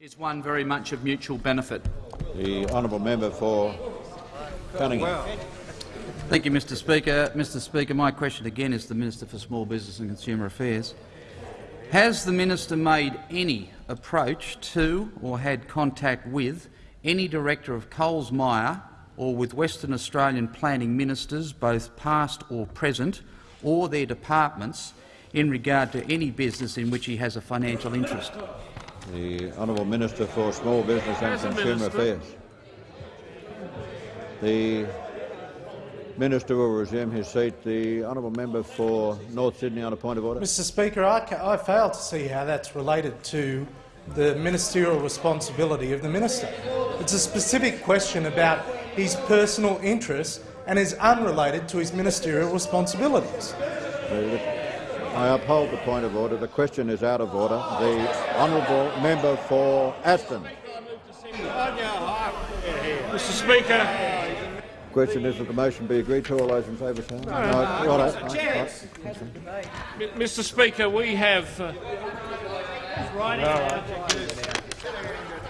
is one very much of mutual benefit. The honourable member for Cunningham. Thank you, Mr Speaker. Mr Speaker, my question again is to the Minister for Small Business and Consumer Affairs. Has the minister made any approach to or had contact with any director of Coles Myer or with Western Australian planning ministers, both past or present, or their departments, in regard to any business in which he has a financial interest? The honourable Minister for Small Business and Consumer Affairs. The Minister will resume his seat. The honourable member for North Sydney on a point of order. Mr Speaker, I, I fail to see how that's related to the ministerial responsibility of the minister. It's a specific question about his personal interests and is unrelated to his ministerial responsibilities. I uphold the point of order. The question is out of order. The honourable member for Aston. Mr Speaker, The Question is that the motion be agreed to. All those in favour say aye. No, righto. Right, right. Mr Speaker, we have uh,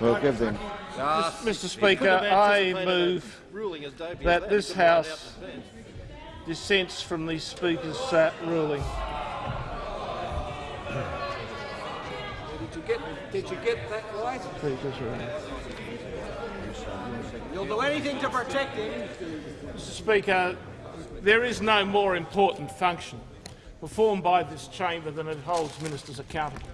We'll give them. Mr Speaker, I move that this House dissents from the Speaker's uh, ruling. Did you get, did you get that right? You'll do anything to protect him. Mr Speaker, there is no more important function performed by this chamber than it holds ministers accountable.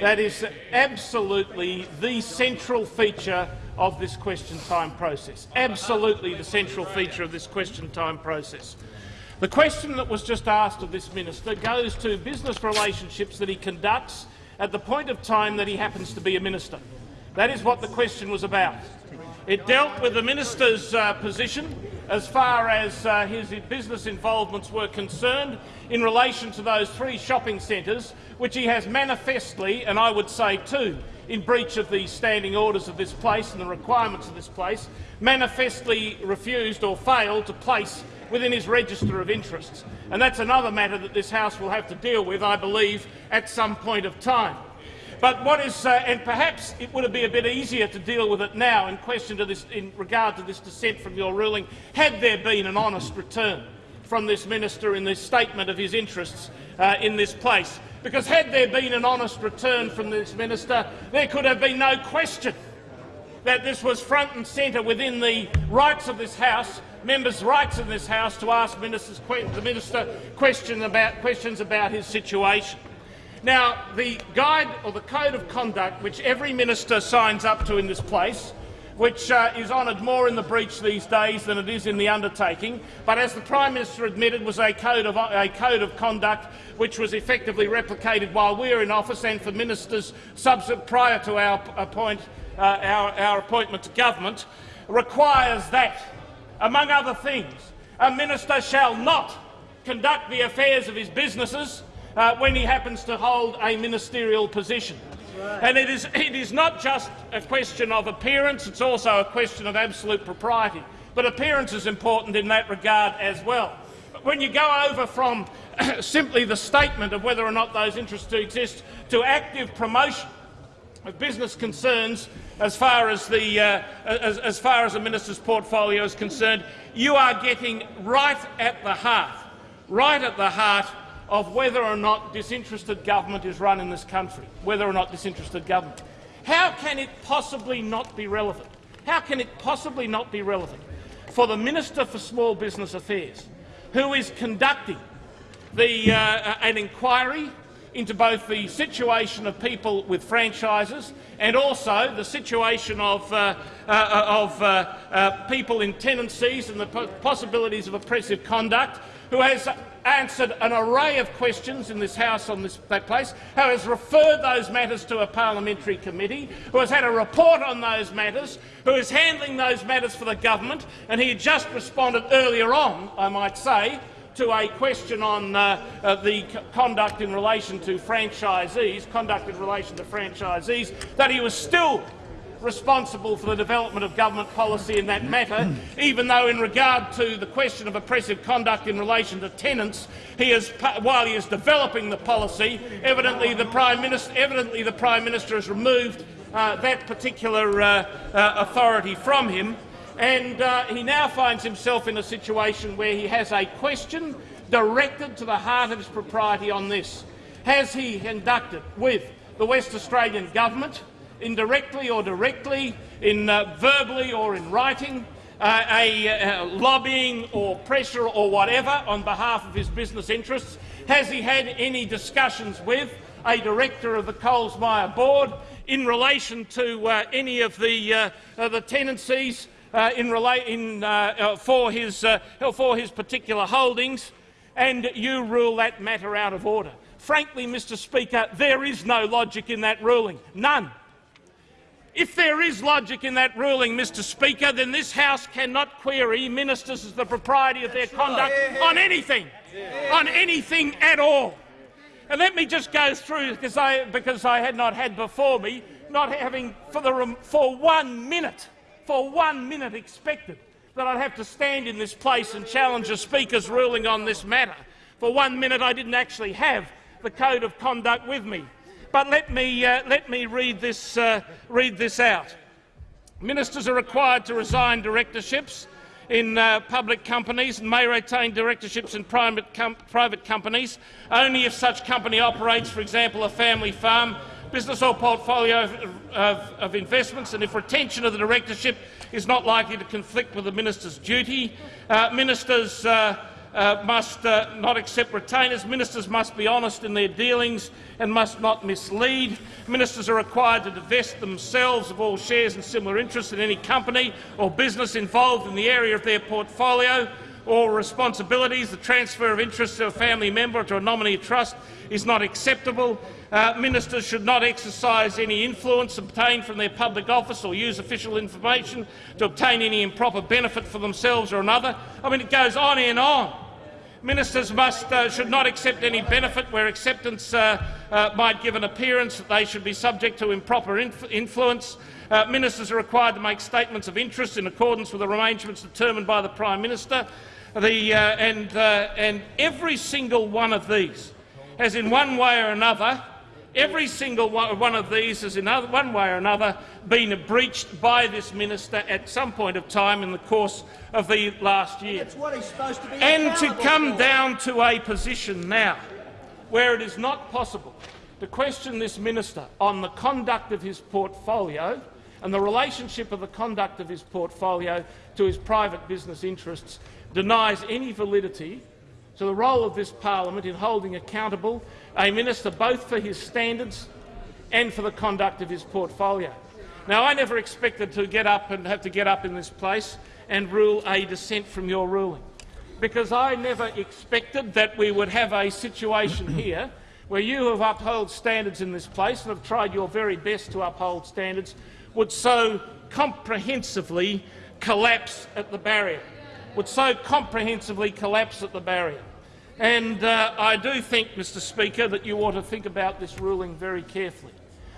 That is absolutely the central feature of this question time process. Absolutely the central feature of this question time process. The question that was just asked of this minister goes to business relationships that he conducts at the point of time that he happens to be a minister. That is what the question was about. It dealt with the minister's uh, position as far as uh, his business involvements were concerned in relation to those three shopping centres, which he has manifestly, and I would say too, in breach of the standing orders of this place and the requirements of this place, manifestly refused or failed to place within his register of interests. And that's another matter that this House will have to deal with, I believe, at some point of time. But what is, uh, and perhaps it would be a bit easier to deal with it now in question to this, in regard to this dissent from your ruling, had there been an honest return from this minister in this statement of his interests uh, in this place. Because had there been an honest return from this minister, there could have been no question that this was front and centre within the rights of this House, members' rights in this House, to ask ministers, the minister question about, questions about his situation. Now, the guide or the code of conduct which every minister signs up to in this place, which uh, is honoured more in the breach these days than it is in the undertaking, but as the Prime Minister admitted was a code of, a code of conduct which was effectively replicated while we were in office and for ministers prior to our, appoint, uh, our, our appointment to government, requires that, among other things, a minister shall not conduct the affairs of his businesses uh, when he happens to hold a ministerial position. And it is, it is not just a question of appearance, it's also a question of absolute propriety. But appearance is important in that regard as well. But when you go over from simply the statement of whether or not those interests do exist to active promotion of business concerns as far as the uh, as, as far as a minister's portfolio is concerned, you are getting right at the heart, right at the heart of whether or not disinterested government is run in this country, whether or not disinterested government. How can it possibly not be relevant? How can it possibly not be relevant for the Minister for Small Business Affairs, who is conducting the, uh, an inquiry into both the situation of people with franchises and also the situation of, uh, uh, of uh, uh, people in tenancies and the possibilities of oppressive conduct, who has answered an array of questions in this House on this, that place, who has referred those matters to a parliamentary committee, who has had a report on those matters, who is handling those matters for the government, and he just responded earlier on, I might say, to a question on uh, uh, the conduct in relation to franchisees, conduct in relation to franchisees, that he was still responsible for the development of government policy in that matter, even though in regard to the question of oppressive conduct in relation to tenants, he is, while he is developing the policy, evidently the Prime Minister, evidently the Prime Minister has removed uh, that particular uh, uh, authority from him, and uh, he now finds himself in a situation where he has a question directed to the heart of his propriety on this. Has he conducted with the West Australian government, indirectly or directly, in uh, verbally or in writing, uh, a uh, lobbying or pressure or whatever on behalf of his business interests? Has he had any discussions with a director of the Coles Myer board in relation to uh, any of the, uh, the tenancies Uh, in in, uh, uh, for, his, for his particular holdings, and you rule that matter out of order? Frankly, Mr Speaker, there is no logic in that ruling. None. If there is logic in that ruling, Mr Speaker, then this House cannot query ministers as the propriety of their conduct on anything, on anything at all. And let me just go through, because I, because I had not had before me, not having for, the, for one minute, for one minute expected that I'd have to stand in this place and challenge a Speaker's ruling on this matter. For one minute I didn't actually have the Code of Conduct with me. But let me, uh, let me read, this, uh, read this out. Ministers are required to resign directorships in uh, public companies and may retain directorships in private, com private companies only if such company operates, for example, a family farm, business or portfolio of, of, investments, and if retention of the directorship is not likely to conflict with the minister's duty. Uh, ministers uh, uh, must uh, not accept retainers. Ministers must be honest in their dealings and must not mislead. Ministers are required to divest themselves of all shares and similar interests in any company or business involved in the area of their portfolio or responsibilities. The transfer of interest to a family member or to a nominee trust is not acceptable. Uh, ministers should not exercise any influence obtained from their public office or use official information to obtain any improper benefit for themselves or another. I mean, it goes on and on. Ministers must, uh, should not accept any benefit where acceptance uh, uh, might give an appearance that they should be subject to improper inf influence. Uh, ministers are required to make statements of interest in accordance with the arrangements determined by the Prime Minister. The, uh, and, uh, and every single one of these has in one way or another Every single one of these has in one way or another been breached by this minister at some point of time in the course of the last year. To and to come for. down to a position now where it is not possible to question this minister on the conduct of his portfolio and the relationship of the conduct of his portfolio to his private business interests denies any validity to the role of this parliament in holding accountable a minister both for his standards and for the conduct of his portfolio. Now, I never expected to get up and have to get up in this place and rule a dissent from your ruling, because I never expected that we would have a situation here where you have upheld standards in this place and have tried your very best to uphold standards, would so comprehensively collapse at the barrier, would so comprehensively collapse at the barrier. And uh, I do think, Mr Speaker, that you ought to think about this ruling very carefully.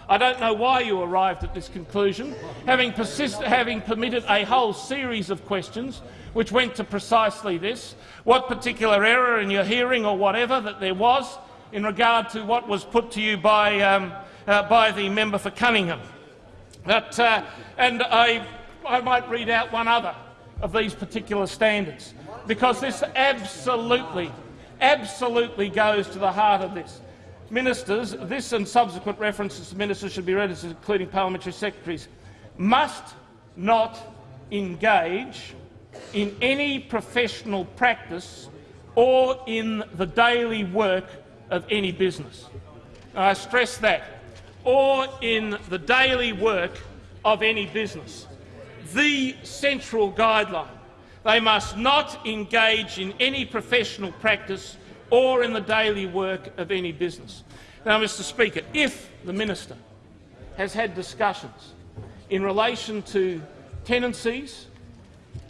I don't know why you arrived at this conclusion, having, having, permitted a whole series of questions which went to precisely this, what particular error in your hearing or whatever that there was in regard to what was put to you by, um, uh, by the member for Cunningham. But, uh, and I, I might read out one other of these particular standards, because this absolutely absolutely goes to the heart of this. Ministers, this and subsequent references to ministers should be read as including parliamentary secretaries, must not engage in any professional practice or in the daily work of any business. I stress that, or in the daily work of any business. The central guideline they must not engage in any professional practice or in the daily work of any business. Now, Mr Speaker, if the minister has had discussions in relation to tenancies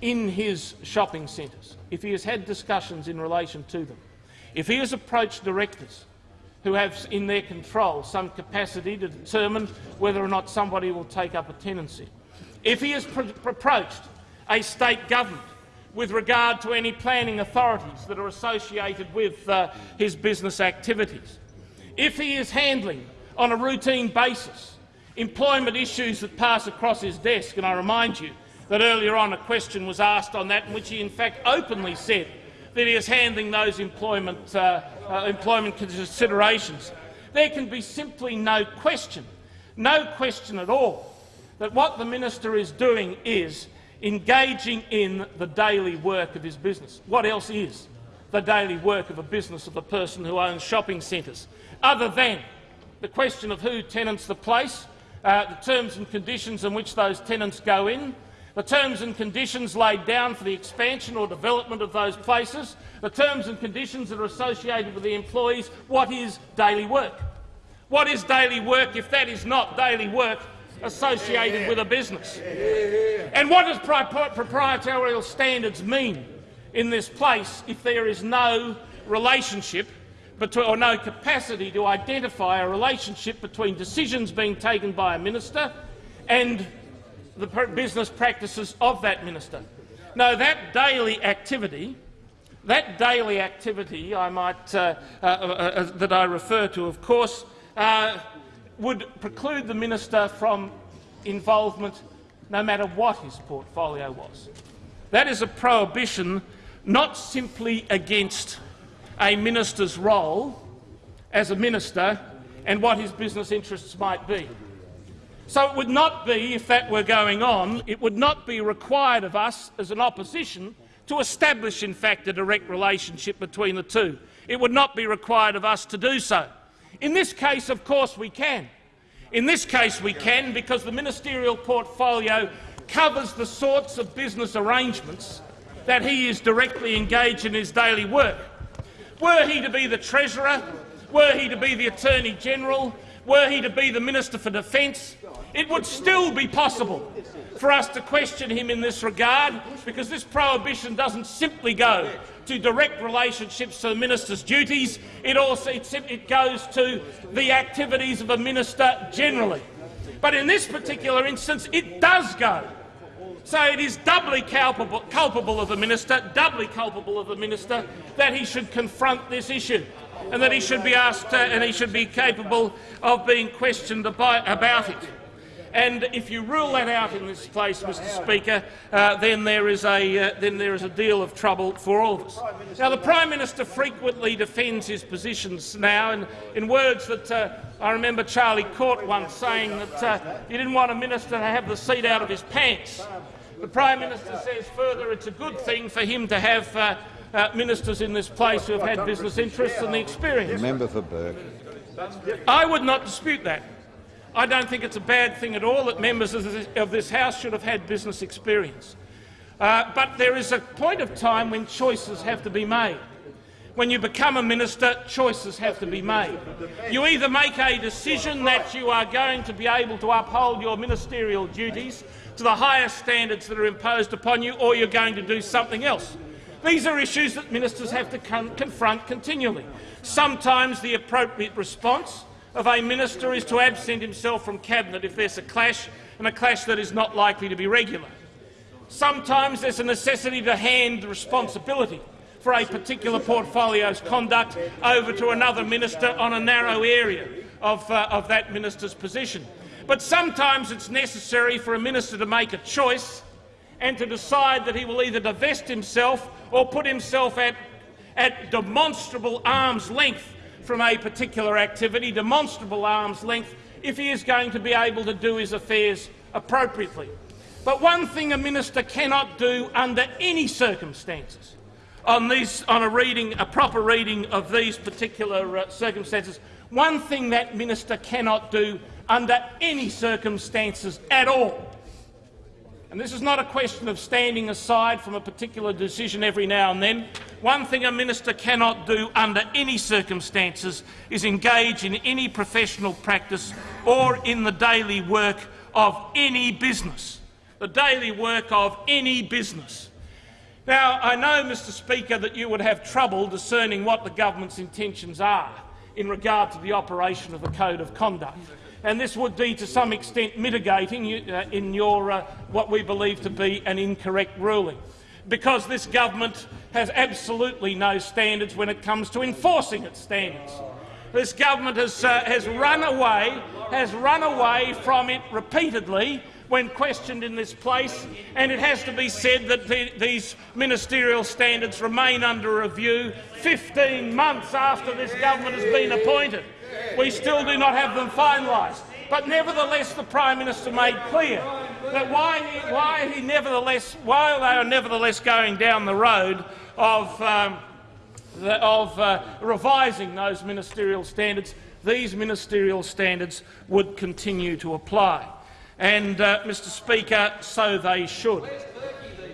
in his shopping centres, if he has had discussions in relation to them, if he has approached directors who have in their control some capacity to determine whether or not somebody will take up a tenancy, if he has approached a state government with regard to any planning authorities that are associated with uh, his business activities. If he is handling on a routine basis employment issues that pass across his desk, and I remind you that earlier on a question was asked on that in which he in fact openly said that he is handling those employment, uh, uh, employment considerations, there can be simply no question, no question at all, that what the minister is doing is engaging in the daily work of his business. What else is the daily work of a business of a person who owns shopping centres, other than the question of who tenants the place, uh, the terms and conditions in which those tenants go in, the terms and conditions laid down for the expansion or development of those places, the terms and conditions that are associated with the employees. What is daily work? What is daily work if that is not daily work associated with a business? And what does proprietarial standards mean in this place if there is no relationship between, or no capacity to identify a relationship between decisions being taken by a minister and the business practices of that minister. No, that daily activity, that daily activity I might, uh, uh, uh, uh, that I refer to, of course, uh, would preclude the minister from involvement no matter what his portfolio was. That is a prohibition not simply against a minister's role as a minister and what his business interests might be. So it would not be, if that were going on, it would not be required of us as an opposition to establish, in fact, a direct relationship between the two. It would not be required of us to do so. In this case, of course, we can. In this case, we can because the ministerial portfolio covers the sorts of business arrangements that he is directly engaged in his daily work. Were he to be the Treasurer, were he to be the Attorney-General, were he to be the Minister for Defence, it would still be possible for us to question him in this regard, because this prohibition doesn't simply go to direct relationships to the minister's duties, it also it, goes to the activities of a minister generally. But in this particular instance, it does go. So it is doubly culpable, culpable of the minister, doubly culpable of the minister, that he should confront this issue and that he should be asked uh, and he should be capable of being questioned about it. And if you rule that out in this place, Mr Speaker, uh, then, there is a, uh, then there is a deal of trouble for all of us. Now, the Prime Minister frequently defends his positions now, and in words that uh, I remember Charlie Court once saying that uh, he didn't want a minister to have the seat out of his pants. The Prime Minister says further it's a good thing for him to have uh, uh, ministers in this place who have had business interests and the experience. Member for Burke. I would not dispute that. I don't think it's a bad thing at all that members of this, of this House should have had business experience. Uh, but there is a point of time when choices have to be made. When you become a minister, choices have to be made. You either make a decision that you are going to be able to uphold your ministerial duties to the highest standards that are imposed upon you, or you're going to do something else. These are issues that ministers have to con confront continually. Sometimes the appropriate response of a minister is to absent himself from cabinet if there's a clash, and a clash that is not likely to be regular. Sometimes there's a necessity to hand the responsibility for a particular portfolio's conduct over to another minister on a narrow area of, uh, of that minister's position. But sometimes it's necessary for a minister to make a choice and to decide that he will either divest himself or put himself at, at demonstrable arm's length from a particular activity, demonstrable arm's length, if he is going to be able to do his affairs appropriately. But one thing a minister cannot do under any circumstances on, on a, reading, a proper reading of these particular uh, circumstances, one thing that minister cannot do under any circumstances at all and this is not a question of standing aside from a particular decision every now and then. One thing a minister cannot do under any circumstances is engage in any professional practice or in the daily work of any business. The daily work of any business. Now, I know, Mr Speaker, that you would have trouble discerning what the government's intentions are in regard to the operation of the Code of Conduct and this would be to some extent mitigating uh, in your uh, what we believe to be an incorrect ruling, because this government has absolutely no standards when it comes to enforcing its standards. This government has, uh, has run away, has run away from it repeatedly when questioned in this place, and it has to be said that the, these ministerial standards remain under review 15 months after this government has been appointed. We still do not have them finalised. But nevertheless, the Prime Minister made clear that why he, why he nevertheless, while they are nevertheless going down the road of, um, the, of uh, revising those ministerial standards, these ministerial standards would continue to apply. And, uh, Mr Speaker, so they should.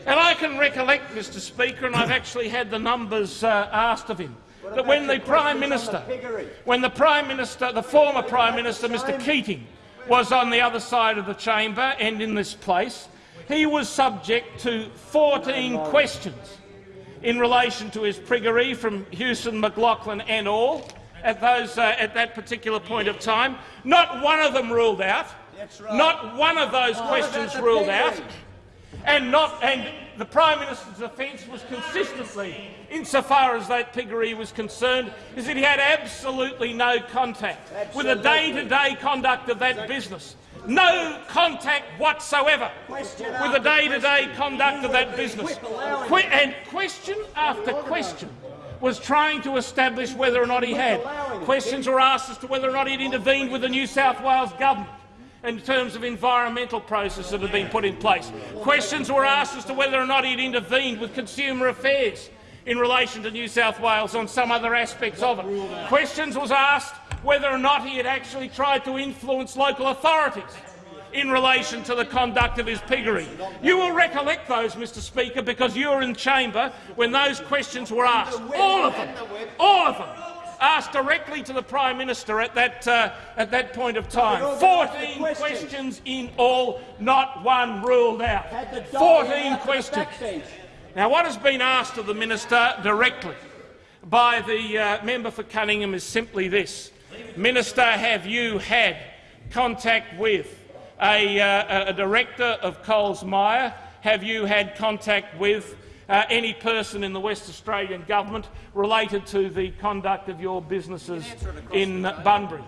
And I can recollect, Mr Speaker, and I've actually had the numbers uh, asked of him, that when the Prime Minister, when the Prime Minister, the former Prime Minister, Mr Keating, was on the other side of the chamber and in this place, he was subject to 14 questions in relation to his piggery from Hewson, McLachlan and all at, those, uh, at that particular point of time. Not one of them ruled out. Right. Not one of those questions ruled out. And, not, and the Prime Minister's defence was consistently, insofar as that piggery was concerned, is that he had absolutely no contact absolutely. with the day-to-day -day conduct of that business. No contact whatsoever question with the day-to-day -day conduct of that business. Qu and question after question was trying to establish whether or not he had. Questions were asked as to whether or not he had intervened with the New South Wales government in terms of environmental processes that have been put in place. Questions were asked as to whether or not he had intervened with consumer affairs in relation to New South Wales on some other aspects of it. Questions was asked whether or not he had actually tried to influence local authorities in relation to the conduct of his piggery. You will recollect those, Mr Speaker, because you were in chamber when those questions were asked. All of them. All of them asked directly to the Prime Minister at that, uh, at that point of time. 14 questions in all, not one ruled out. 14 questions. Now, what has been asked of the Minister directly by the uh, member for Cunningham is simply this. Minister, have you had contact with a, uh, a director of Coles Myer? Have you had contact with uh, any person in the West Australian government related to the conduct of your businesses in Bunbury?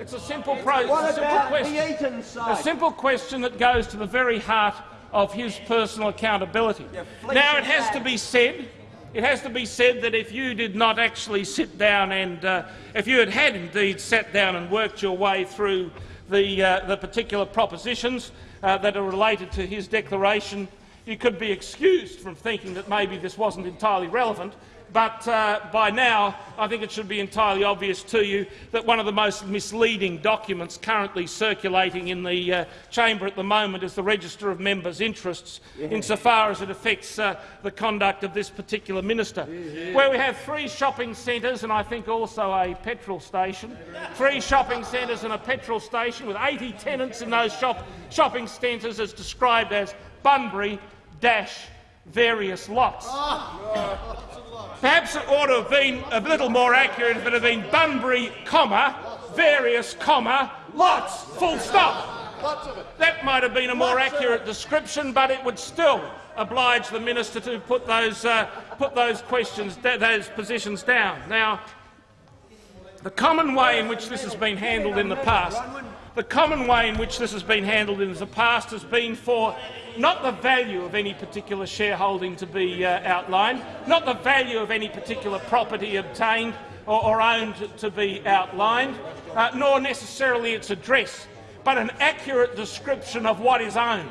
It's a simple, a simple question. A simple question that goes to the very heart of his personal accountability. Now, it has to be said, it has to be said that if you did not actually sit down and uh, if you had had indeed sat down and worked your way through the, uh, the particular propositions uh, that are related to his declaration you could be excused from thinking that maybe this wasn't entirely relevant, but uh, by now I think it should be entirely obvious to you that one of the most misleading documents currently circulating in the uh, chamber at the moment is the Register of Members' Interests, yeah. insofar as it affects uh, the conduct of this particular minister, yeah. where we have three shopping centres and I think also a petrol station, three shopping centres and a petrol station with 80 tenants in those shop shopping centres as described as Bunbury, dash various lots. Perhaps it ought to have been a little more accurate if it had been Bunbury, comma, various, comma, lots, full stop. That might have been a more accurate description, but it would still oblige the minister to put those, uh, put those questions, those positions down. Now, the common way in which this has been handled in the past, the common way in which this has been handled in the past has been for not the value of any particular shareholding to be uh, outlined, not the value of any particular property obtained or, or owned to be outlined, uh, nor necessarily its address, but an accurate description of what is owned.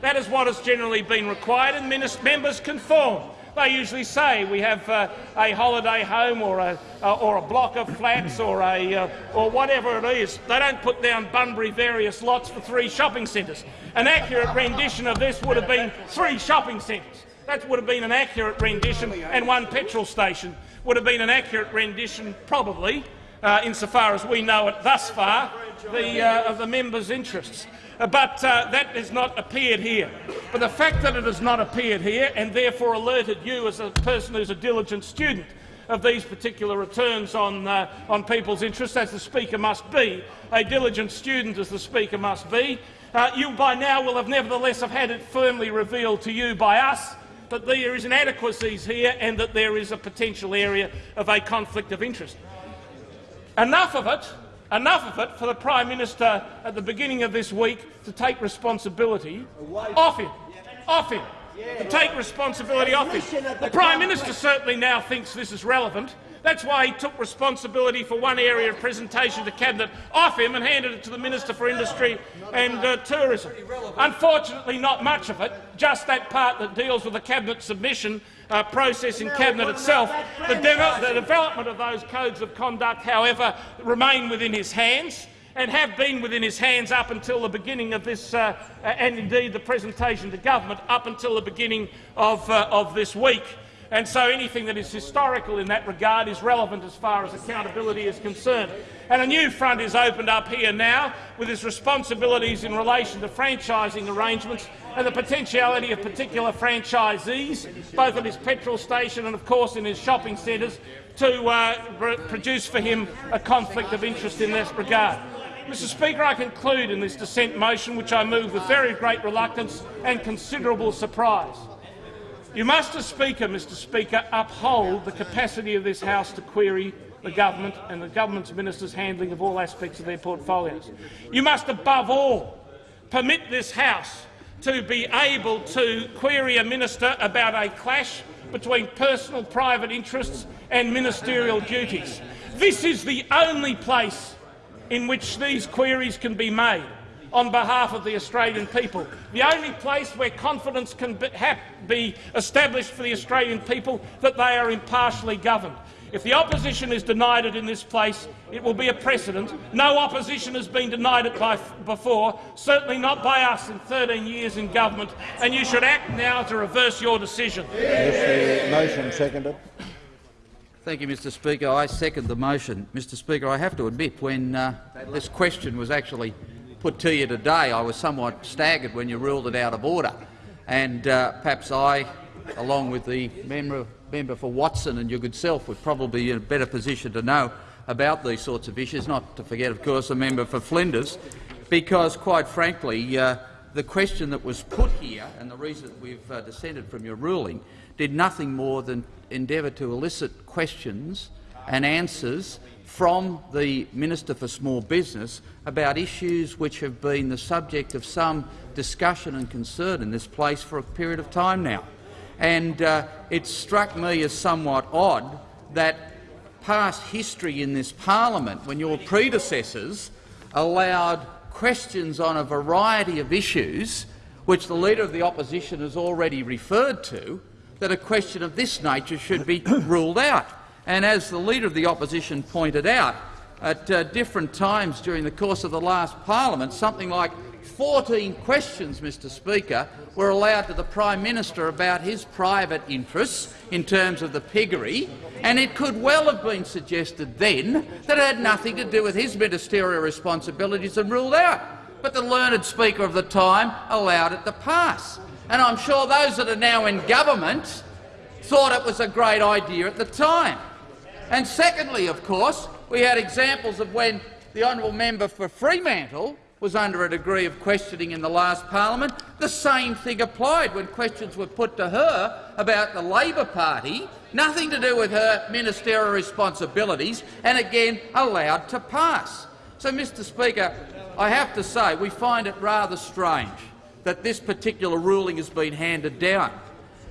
That is what has generally been required, and members conform. They usually say we have uh, a holiday home or a, uh, or a block of flats or, a, uh, or whatever it is. They don't put down Bunbury various lots for three shopping centres. An accurate rendition of this would have been three shopping centres. That would have been an accurate rendition, and one petrol station would have been an accurate rendition, probably, uh, insofar as we know it thus far, the, uh, of the members' interests. Uh, but uh, that has not appeared here. But the fact that it has not appeared here and therefore alerted you as a person who's a diligent student of these particular returns on, uh, on people's interests, as the Speaker must be, a diligent student as the Speaker must be, uh, you by now will have nevertheless have had it firmly revealed to you by us that there is inadequacies here and that there is a potential area of a conflict of interest. Enough of it, enough of it for the Prime Minister at the beginning of this week to take responsibility off him. Off him. To take responsibility off him. The Prime Minister certainly now thinks this is relevant. That's why he took responsibility for one area of presentation to Cabinet off him and handed it to the Minister for Industry and uh, Tourism. Unfortunately, not much of it, just that part that deals with the Cabinet submission uh, process in Cabinet itself. The, the development of those codes of conduct, however, remain within his hands and have been within his hands up until the beginning of this, uh, and indeed the presentation to government up until the beginning of, uh, of this week. And so anything that is historical in that regard is relevant as far as accountability is concerned. And a new front is opened up here now with his responsibilities in relation to franchising arrangements and the potentiality of particular franchisees, both at his petrol station and, of course, in his shopping centres, to uh, produce for him a conflict of interest in this regard. Mr Speaker, I conclude in this dissent motion, which I move with very great reluctance and considerable surprise. You must, as Speaker, Mr Speaker, uphold the capacity of this House to query the government and the government's ministers' handling of all aspects of their portfolios. You must, above all, permit this House to be able to query a minister about a clash between personal private interests and ministerial duties. This is the only place in which these queries can be made on behalf of the Australian people. The only place where confidence can be, be established for the Australian people that they are impartially governed. If the opposition is denied it in this place, it will be a precedent. No opposition has been denied it by, before, certainly not by us in 13 years in government, and you should act now to reverse your decision. Is the motion seconded? Thank you, Mr Speaker. I second the motion. Mr Speaker, I have to admit, when uh, this question was actually put to you today, I was somewhat staggered when you ruled it out of order. And uh, perhaps I, along with the member, member for Watson and your good self, would probably be in a better position to know about these sorts of issues, not to forget, of course, the member for Flinders, because, quite frankly, uh, the question that was put here and the reason we've uh, dissented from your ruling did nothing more than endeavour to elicit questions and answers from the Minister for Small Business about issues which have been the subject of some discussion and concern in this place for a period of time now. And uh, it struck me as somewhat odd that past history in this parliament, when your predecessors allowed questions on a variety of issues which the Leader of the Opposition has already referred to, that a question of this nature should be ruled out. And as the Leader of the Opposition pointed out, at uh, different times during the course of the last parliament, something like 14 questions, Mr Speaker, were allowed to the Prime Minister about his private interests in terms of the piggery, and it could well have been suggested then that it had nothing to do with his ministerial responsibilities and ruled out. But the learned Speaker of the time allowed it to pass. And I'm sure those that are now in government thought it was a great idea at the time. And secondly, of course, we had examples of when the honourable member for Fremantle was under a degree of questioning in the last parliament. The same thing applied when questions were put to her about the Labor Party, nothing to do with her ministerial responsibilities, and again allowed to pass. So, Mr Speaker, I have to say we find it rather strange that this particular ruling has been handed down.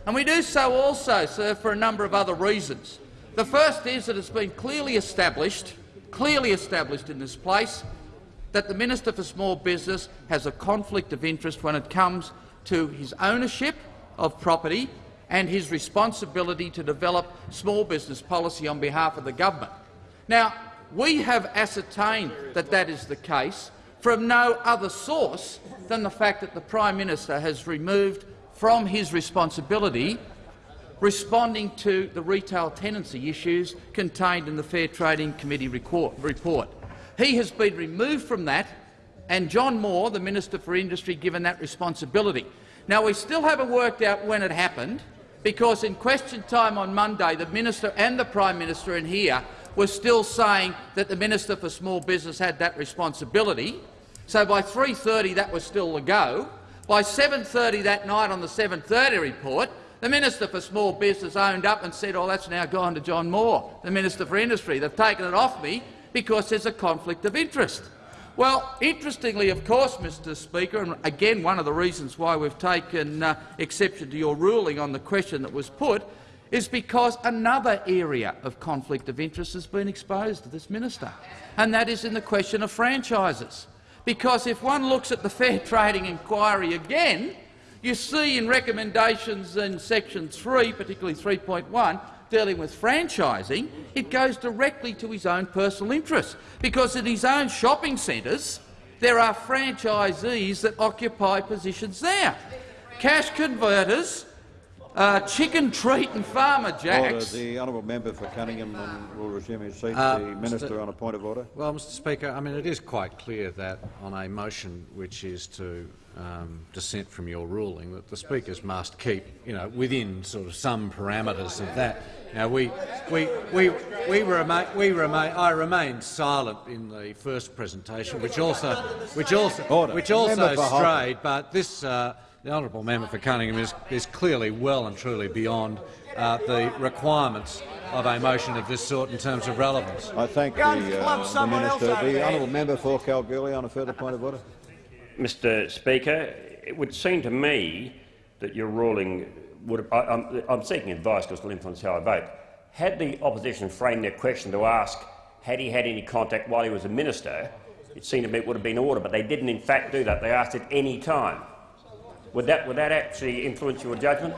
And we do so also, sir, for a number of other reasons. The first is that it's been clearly established, clearly established in this place that the Minister for Small Business has a conflict of interest when it comes to his ownership of property and his responsibility to develop small business policy on behalf of the government. Now, we have ascertained that that is the case from no other source than the fact that the Prime Minister has removed from his responsibility responding to the retail tenancy issues contained in the Fair Trading Committee report. He has been removed from that, and John Moore, the Minister for Industry, given that responsibility. Now, we still haven't worked out when it happened, because in question time on Monday, the Minister and the Prime Minister in here were still saying that the Minister for Small Business had that responsibility. So by 3.30 that was still a go. By 7.30 that night on the 7.30 report, the Minister for Small Business owned up and said, oh, that's now gone to John Moore, the Minister for Industry. They've taken it off me because there's a conflict of interest. Well, interestingly, of course, Mr Speaker, and again one of the reasons why we've taken uh, exception to your ruling on the question that was put is because another area of conflict of interest has been exposed to this minister, and that is in the question of franchises. Because if one looks at the fair trading inquiry again, you see in recommendations in section 3, particularly 3.1, dealing with franchising, it goes directly to his own personal interests, because in his own shopping centres there are franchisees that occupy positions there. Cash converters, uh, chicken treat and Farmer Order. Jacks. The honourable member for Cunningham will resume his seat. Uh, the minister on a point of order. Well, Mr Speaker, I mean, it is quite clear that on a motion which is to um, dissent from your ruling, that the speakers must keep, you know, within sort of some parameters of that. Now, we, we, we, we remain, we remain, I remained silent in the first presentation, which also, which also, Order. which also Member for strayed. But this, uh, the honourable member for Cunningham, is, is clearly well and truly beyond uh, the requirements of a motion of this sort in terms of relevance. I thank the, uh, the minister. The honourable member for Kalgoorlie on a further point of order. Mr Speaker, it would seem to me that your ruling would I, I'm, I'm seeking advice because it will influence how I vote. Had the opposition framed their question to ask had he had any contact while he was a minister, it seemed to me it would have been order, but they didn't in fact do that. They asked at any time. Would that, would that actually influence your judgment?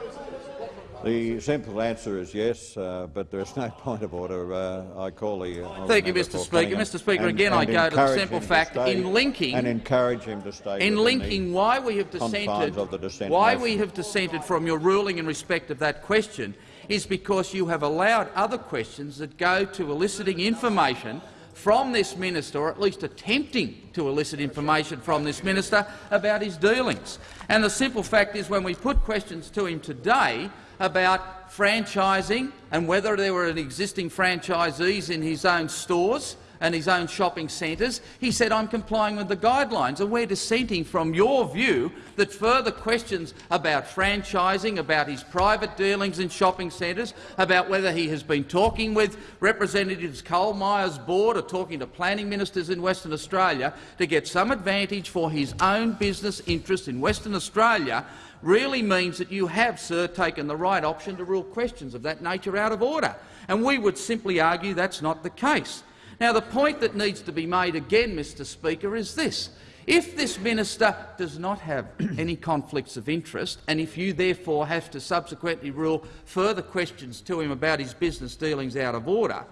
The simple answer is yes, uh, but there is no point of order. Uh, I call the. Uh, Thank you, Mr Speaker. Mr Speaker, and- again I go to the simple fact stay in linking and encourage him to stay in linking why we have dissented, of the dissent why motion. we have dissented from your ruling in respect of that question is because you have allowed other questions that go to eliciting information from this minister, or at least attempting to elicit information from this minister about his dealings. And the simple fact is, when we put questions to him today about franchising and whether there were existing franchisees in his own stores and his own shopping centres, he said, I'm complying with the guidelines. And we're dissenting from your view that further questions about franchising, about his private dealings in shopping centres, about whether he has been talking with representatives Coles Myers Board or talking to planning ministers in Western Australia to get some advantage for his own business interests in Western Australia really means that you have, sir, taken the right option to rule questions of that nature out of order. And we would simply argue that's not the case. Now, the point that needs to be made again, Mr Speaker, is this. If this minister does not have any conflicts of interest, and if you therefore have to subsequently rule further questions to him about his business dealings out of order,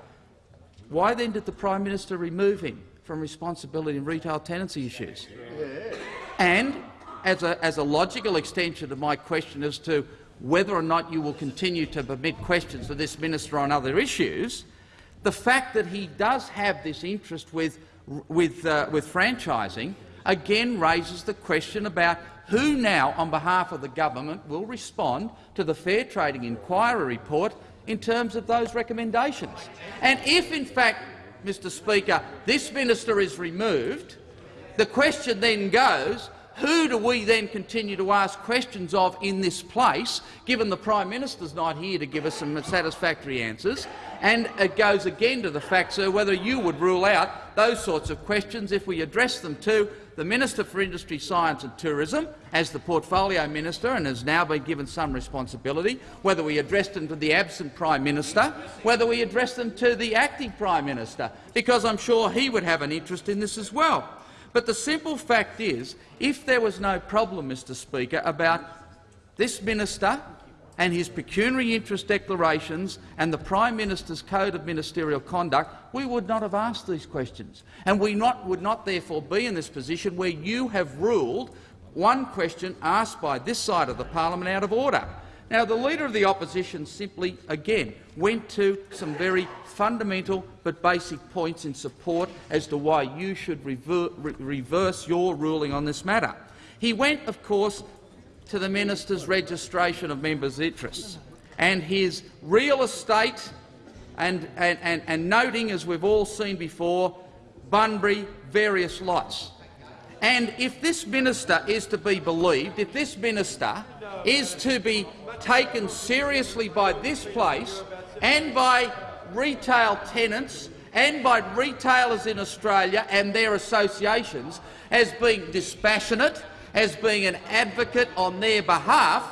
why then did the Prime Minister remove him from responsibility in retail tenancy issues? And as a, as a logical extension of my question as to whether or not you will continue to permit questions to this minister on other issues, the fact that he does have this interest with, with, uh, with franchising again raises the question about who now, on behalf of the government, will respond to the Fair Trading Inquiry report in terms of those recommendations. And if, in fact, Mr Speaker, this minister is removed, the question then goes, who do we then continue to ask questions of in this place, given the Prime Minister's not here to give us some satisfactory answers? And it goes again to the fact, sir, whether you would rule out those sorts of questions if we address them to the Minister for Industry, Science and Tourism as the portfolio minister and has now been given some responsibility, whether we address them to the absent Prime Minister, whether we address them to the acting Prime Minister, because I'm sure he would have an interest in this as well. But the simple fact is, if there was no problem, Mr Speaker, about this minister and his pecuniary interest declarations and the Prime Minister's Code of Ministerial Conduct, we would not have asked these questions. And we not, would not therefore be in this position where you have ruled one question asked by this side of the parliament out of order. Now, the Leader of the Opposition simply, again, went to some very fundamental but basic points in support as to why you should rever re reverse your ruling on this matter. He went, of course, to the minister's registration of members' interests and his real estate and, and, and, and noting, as we've all seen before, Bunbury various lots. And if this minister is to be believed, if this minister is to be taken seriously by this place and by retail tenants and by retailers in Australia and their associations as being dispassionate, as being an advocate on their behalf,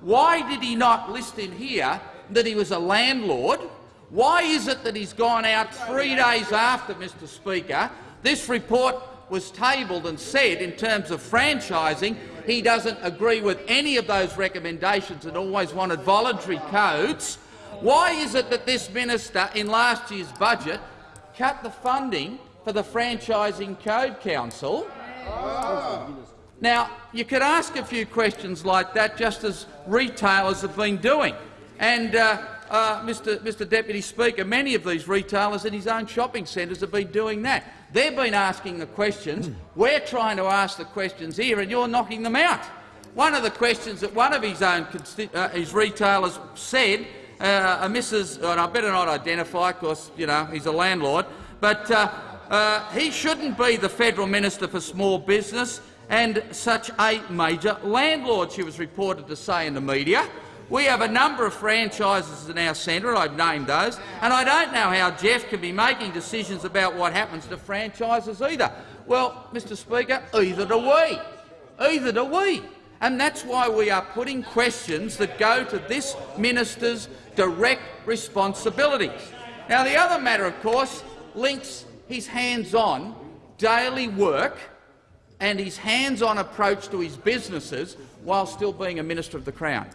why did he not list in here that he was a landlord? Why is it that he's gone out three days after, Mr Speaker? This report was tabled and said in terms of franchising he doesn't agree with any of those recommendations and always wanted voluntary codes. Why is it that this minister in last year's budget cut the funding for the Franchising Code Council? Now, you could ask a few questions like that, just as retailers have been doing. And, uh, uh, Mr, Mr Deputy Speaker, many of these retailers in his own shopping centres have been doing that. They've been asking the questions. We're trying to ask the questions here, and you're knocking them out. One of the questions that one of his own uh, his retailers said, uh, Mrs. And I better not identify, because you know he's a landlord, but uh, uh, he shouldn't be the federal minister for small business and such a major landlord. She was reported to say in the media. We have a number of franchises in our centre, I've named those, and I don't know how Geoff can be making decisions about what happens to franchises either. Well, Mr Speaker, either do we. Either do we. And that's why we are putting questions that go to this minister's direct responsibilities. Now, the other matter, of course, links his hands-on daily work and his hands-on approach to his businesses while still being a Minister of the Crown.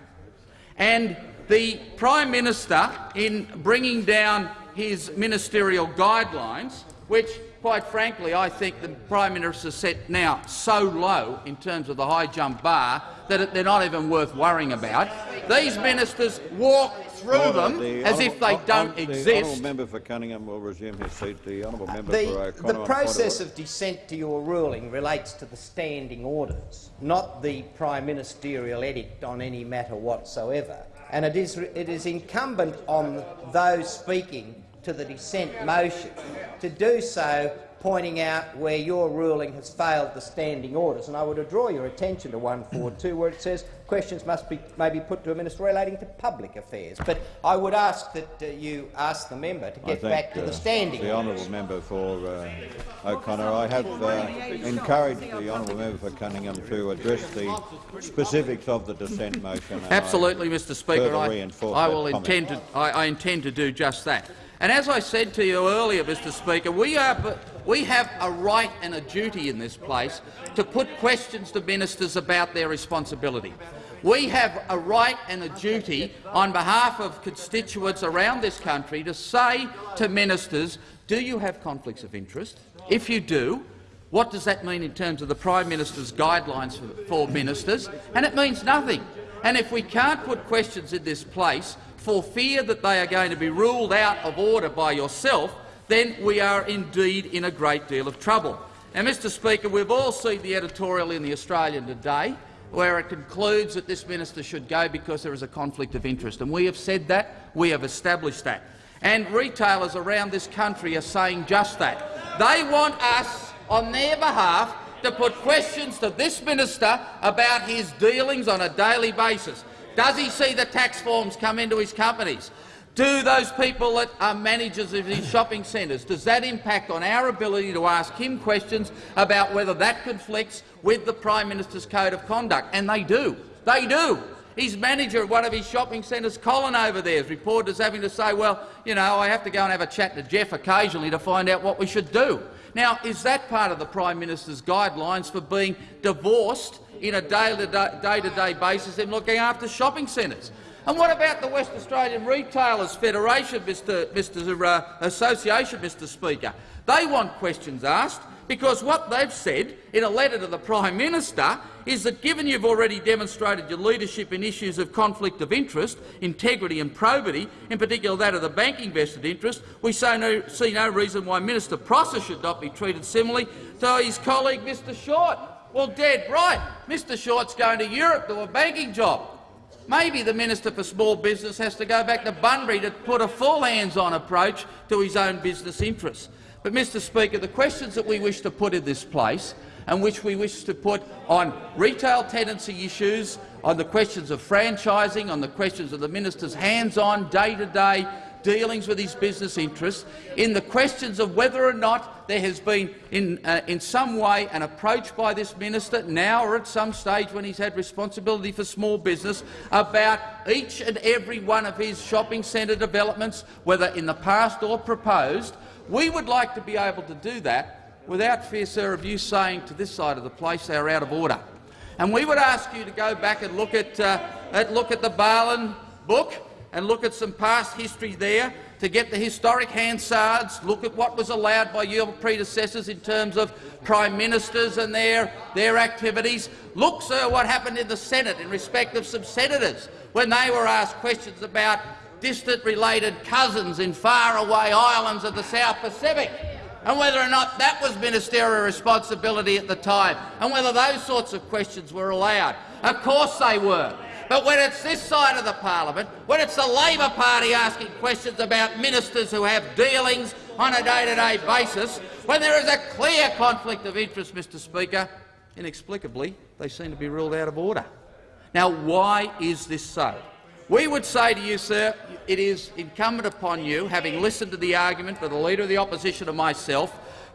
And the Prime Minister, in bringing down his ministerial guidelines, which, quite frankly, I think the Prime Minister set now so low in terms of the high jump bar that they're not even worth worrying about. These ministers walk through them the as if they don't the exist. The honourable member for Cunningham will resume his seat. The honourable uh, member the, for O'Connor. The process of dissent to your ruling relates to the standing orders, not the prime ministerial edict on any matter whatsoever. And it is, it is incumbent on those speaking to the dissent motion to do so pointing out where your ruling has failed the standing orders. And I would draw your attention to 142, where it says questions must be maybe put to a minister relating to public affairs. But I would ask that uh, you ask the member to get think, back to uh, the standing The orders. honourable member for uh, O'Connor. I have uh, encouraged the honourable member for Cunningham to address the specifics of the dissent motion. Absolutely, Mr Speaker. I, I will intend to, I, I intend to do just that. And as I said to you earlier, Mr Speaker, we, are, we have a right and a duty in this place to put questions to ministers about their responsibility. We have a right and a duty on behalf of constituents around this country to say to ministers, do you have conflicts of interest? If you do, what does that mean in terms of the Prime Minister's guidelines for, for ministers? And it means nothing. And if we can't put questions in this place for fear that they are going to be ruled out of order by yourself, then we are indeed in a great deal of trouble. Now, Mr Speaker, we've all seen the editorial in the Australian today where it concludes that this minister should go because there is a conflict of interest. And we have said that, we have established that. And retailers around this country are saying just that. They want us, on their behalf, to put questions to this minister about his dealings on a daily basis. Does he see the tax forms come into his companies? Do those people that are managers of these shopping centres, does that impact on our ability to ask him questions about whether that conflicts with the Prime Minister's Code of Conduct? And they do. They do. His manager at one of his shopping centres, Colin over there, is reported as having to say, well, you know, I have to go and have a chat to Geoff occasionally to find out what we should do. Now, is that part of the Prime Minister's guidelines for being divorced in a day-to-day basis in looking after shopping centres. And what about the West Australian Retailers Federation, Mr. Mr. Uh, Association, Mr Speaker? They want questions asked because what they've said in a letter to the Prime Minister is that given you've already demonstrated your leadership in issues of conflict of interest, integrity and probity, in particular that of the banking vested interest, we no, see no reason why Minister Prosser should not be treated similarly to his colleague Mr Short. Well, dead right. Mr Short's going to Europe to a banking job. Maybe the Minister for Small Business has to go back to Bunbury to put a full hands-on approach to his own business interests. But, Mr Speaker, the questions that we wish to put in this place and which we wish to put on retail tenancy issues, on the questions of franchising, on the questions of the minister's hands-on, day-to-day dealings with his business interests, in the questions of whether or not there has been in, uh, in some way an approach by this minister, now or at some stage when he's had responsibility for small business, about each and every one of his shopping centre developments, whether in the past or proposed. We would like to be able to do that without fear, sir, of you saying to this side of the place they are out of order. And we would ask you to go back and look at, uh, at, look at the Barlin book and look at some past history there to get the historic Hansards, look at what was allowed by your predecessors in terms of prime ministers and their, their activities. Look, sir, what happened in the Senate in respect of some senators when they were asked questions about distant related cousins in faraway islands of the South Pacific and whether or not that was ministerial responsibility at the time, and whether those sorts of questions were allowed. Of course they were. But when it's this side of the parliament, when it's the Labor Party asking questions about ministers who have dealings on a day-to-day -day basis, when there is a clear conflict of interest, Mr Speaker, inexplicably they seem to be ruled out of order. Now, why is this so? We would say to you, sir, it is incumbent upon you, having listened to the argument for the Leader of the Opposition and myself,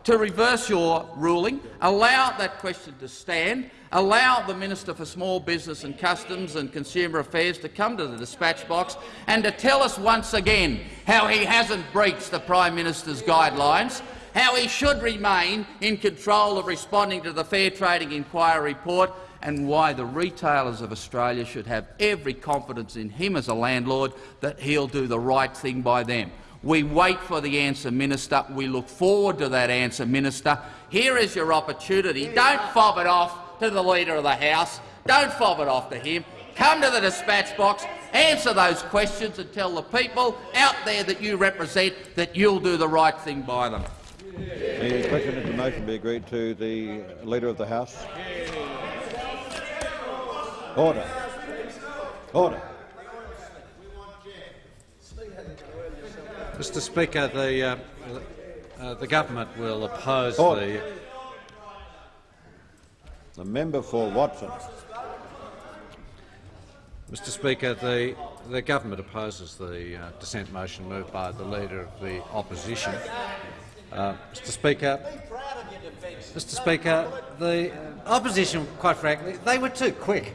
to reverse your ruling, allow that question to stand, allow the Minister for Small Business and Customs and Consumer Affairs to come to the dispatch box and to tell us once again how he hasn't breached the Prime Minister's guidelines, how he should remain in control of responding to the Fair Trading Inquiry report and why the retailers of Australia should have every confidence in him as a landlord that he'll do the right thing by them. We wait for the answer, Minister. We look forward to that answer, Minister. Here is your opportunity. Don't fob it off to the Leader of the House. Don't fob it off to him. Come to the dispatch box, answer those questions and tell the people out there that you represent that you'll do the right thing by them. The question of the motion be agreed to the Leader of the House. Order. Order. Mr Speaker, the, uh, uh, the government will oppose Order. the... The member for Watford. Mr Speaker, the, the government opposes the uh, dissent motion moved by the Leader of the Opposition. Uh, Mr Speaker, Mr Speaker, the opposition, quite frankly, they were too quick.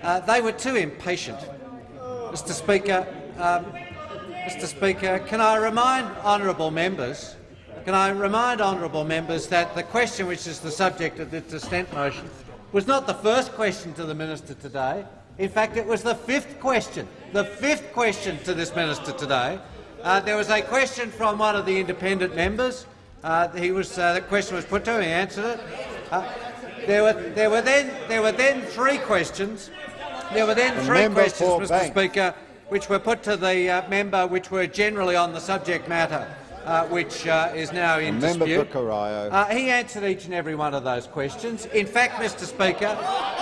Uh, they were too impatient. Mr Speaker, um, Mr Speaker, can I remind honourable members, can I remind honourable members that the question which is the subject of the dissent motion was not the first question to the minister today. In fact, it was the fifth question, the fifth question to this minister today. Uh, there was a question from one of the independent members. Uh, he was, uh, the question was put to him. He answered it. Uh, there were, there were then there were then three questions there were then the three questions, Mr Bank. Speaker, which were put to the uh, member, which were generally on the subject matter, uh, which uh, is now in dispute. Member for Uh, he answered each and every one of those questions. In fact, Mr Speaker,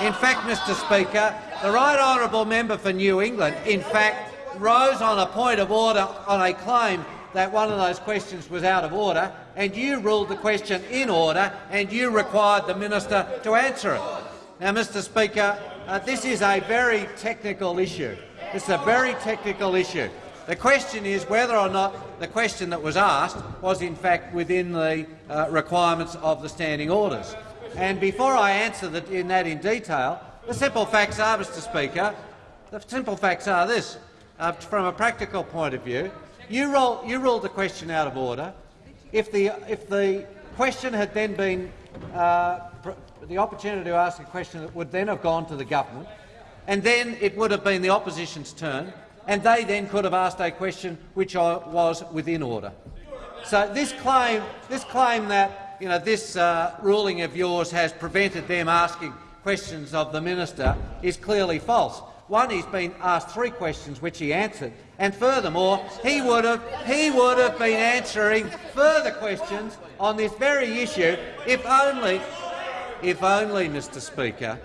in fact, Mr Speaker, the right honourable member for New England, in fact, rose on a point of order on a claim that one of those questions was out of order, and you ruled the question in order, and you required the minister to answer it. Now, Mr Speaker, uh, this is a very technical issue. It's a very technical issue. The question is whether or not the question that was asked was in fact within the uh, requirements of the standing orders. And before I answer that in that in detail, the simple facts are, Mr Speaker, the simple facts are this. Uh, from a practical point of view, you, you ruled the question out of order. If the, if the question had then been uh, the opportunity to ask a question that would then have gone to the government, and then it would have been the opposition's turn, and they then could have asked a question which was within order. So this claim, this claim that you know, this uh, ruling of yours has prevented them asking questions of the minister is clearly false. One, he's been asked three questions which he answered, and furthermore, he would have he would have been answering further questions on this very issue if only if only, Mr Speaker,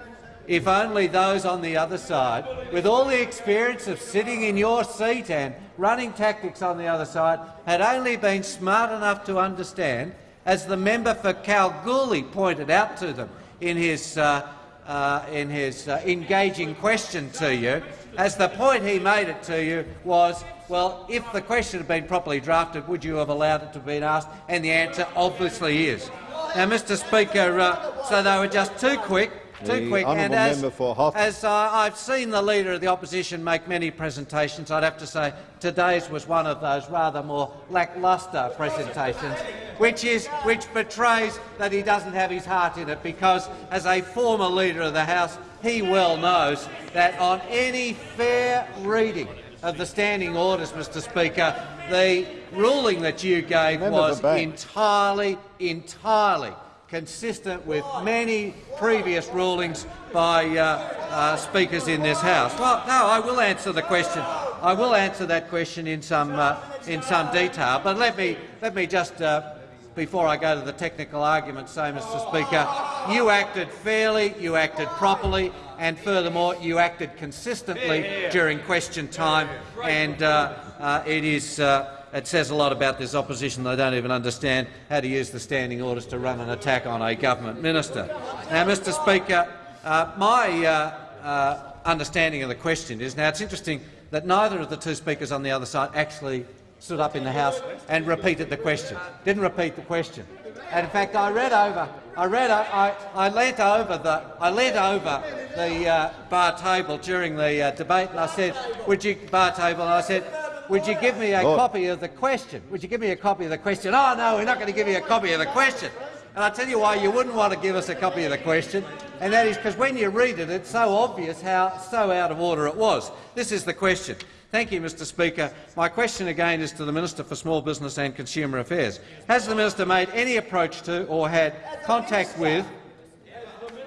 if only those on the other side, with all the experience of sitting in your seat and running tactics on the other side, had only been smart enough to understand, as the member for Kalgoorlie pointed out to them in his, uh, uh, in his uh, engaging question to you, as the point he made it to you was, well, if the question had been properly drafted, would you have allowed it to have been asked? And the answer obviously is. Now, Mr Speaker, uh, so they were just too quick, too quick, and as, member for Hotham. as uh, I've seen the Leader of the Opposition make many presentations, I'd have to say today's was one of those rather more lacklustre presentations, which, is, which betrays that he doesn't have his heart in it, because as a former Leader of the House, he well knows that on any fair reading of the standing orders, Mr Speaker, the ruling that you gave was entirely, entirely consistent with many previous rulings by uh, uh, speakers in this House. Well, no, I will answer the question. I will answer that question in some uh, in some detail. But let me let me just. Uh, before I go to the technical argument, say, Mr Speaker, you acted fairly, you acted properly, and furthermore, you acted consistently during question time, and uh, uh, it is uh, it says a lot about this opposition. They don't even understand how to use the standing orders to run an attack on a government minister. Now, Mr Speaker, uh, my uh, uh, understanding of the question is now it's interesting that neither of the two speakers on the other side actually stood up in the House and repeated the question. Didn't repeat the question. And in fact, I read over. I read. I, I leant over the. I leant over the uh, bar table during the uh, debate, and I said, "Would you bar table?" And I said, "Would you give me a Lord. copy of the question? Would you give me a copy of the question?" Oh no, we're not going to give you a copy of the question. And I'll tell you why you wouldn't want to give us a copy of the question, and that is because when you read it, it's so obvious how so out of order it was. This is the question. Thank you, Mr Speaker. My question again is to the Minister for Small Business and Consumer Affairs. Has the minister made any approach to or had contact with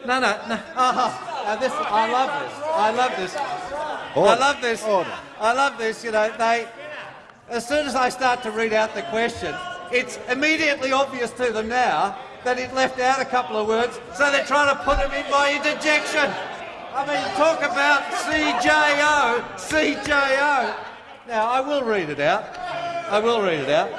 no, no, no. Oh, this, I love this. I love this. I Order. love this. Order. I love this. You know, they. As soon as I start to read out the question, it's immediately obvious to them now that it left out a couple of words, so they're trying to put them in by interjection. I mean, talk about CJO, CJO. Now, I will read it out. I will read it out.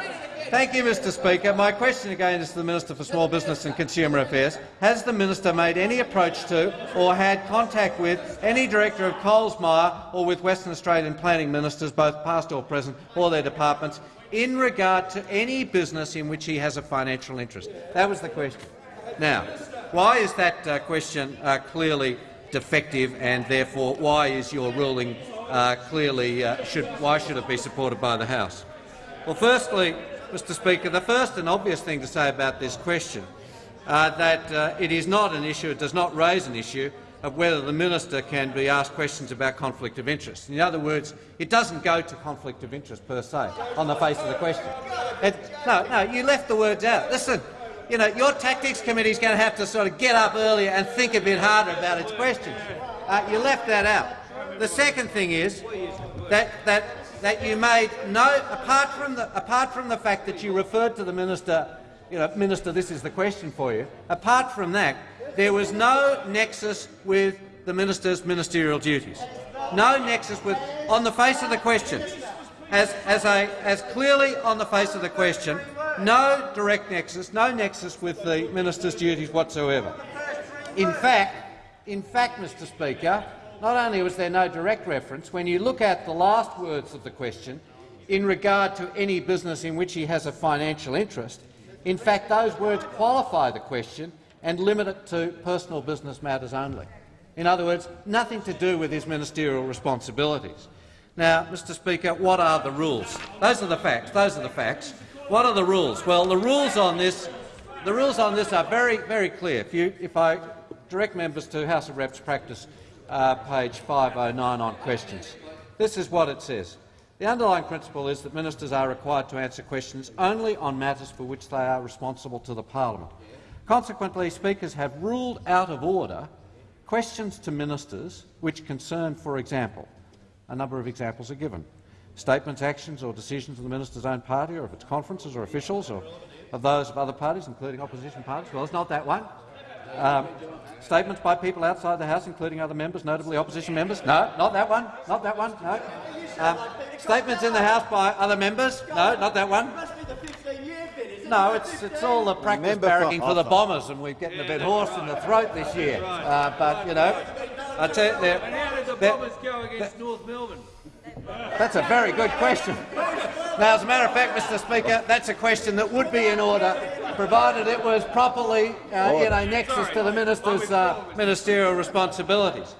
Thank you, Mr Speaker. My question again is to the Minister for Small Business and Consumer Affairs. Has the minister made any approach to or had contact with any director of Coles Myer or with Western Australian planning ministers, both past or present, or their departments, in regard to any business in which he has a financial interest? That was the question. Now, why is that uh, question uh, clearly defective, and therefore why is your ruling uh, clearly uh, should why should it be supported by the House? Well, firstly, Mr Speaker, the first and obvious thing to say about this question uh, that uh, it is not an issue, it does not raise an issue of whether the minister can be asked questions about conflict of interest. In other words, it doesn't go to conflict of interest per se on the face of the question. It, no, no, you left the words out. Listen, you know, your tactics committee is going to have to sort of get up earlier and think a bit harder about its questions. Uh, you left that out. The second thing is that that that you made no apart from the apart from the fact that you referred to the minister, you know, minister, this is the question for you. Apart from that, there was no nexus with the minister's ministerial duties. No nexus with on the face of the question, as as a as clearly on the face of the question, no direct nexus, no nexus with the minister's duties whatsoever. In fact, in fact, Mr Speaker, not only was there no direct reference, when you look at the last words of the question, in regard to any business in which he has a financial interest, in fact those words qualify the question and limit it to personal business matters only. In other words, nothing to do with his ministerial responsibilities. Now, Mr Speaker, what are the rules? Those are the facts. Those are the facts. What are the rules? Well, the rules on this, the rules on this are very, very clear. If, you, if I direct members to House of Reps practice uh, page 509 on questions, this is what it says. The underlying principle is that ministers are required to answer questions only on matters for which they are responsible to the parliament. Consequently, speakers have ruled out of order questions to ministers which concern, for example, a number of examples are given. Statements, actions or decisions of the minister's own party or of its conferences or officials or of those of other parties, including opposition parties. Well, it's not that one. Um, statements by people outside the House, including other members, notably opposition members. No, not that one. Not that one. No. Um, statements in the House by other members. No, not that one. No, it's it's all the practice for barracking for the Bombers, and we're getting a bit hoarse in the throat this year. Uh, but you know, I tell you, they're- And how did the they're- Bombers go against North Melbourne? That's a very good question. Now, as a matter of fact, Mr Speaker, that's a question that would be in order, provided it was properly uh, in a nexus to the minister's uh, ministerial responsibilities.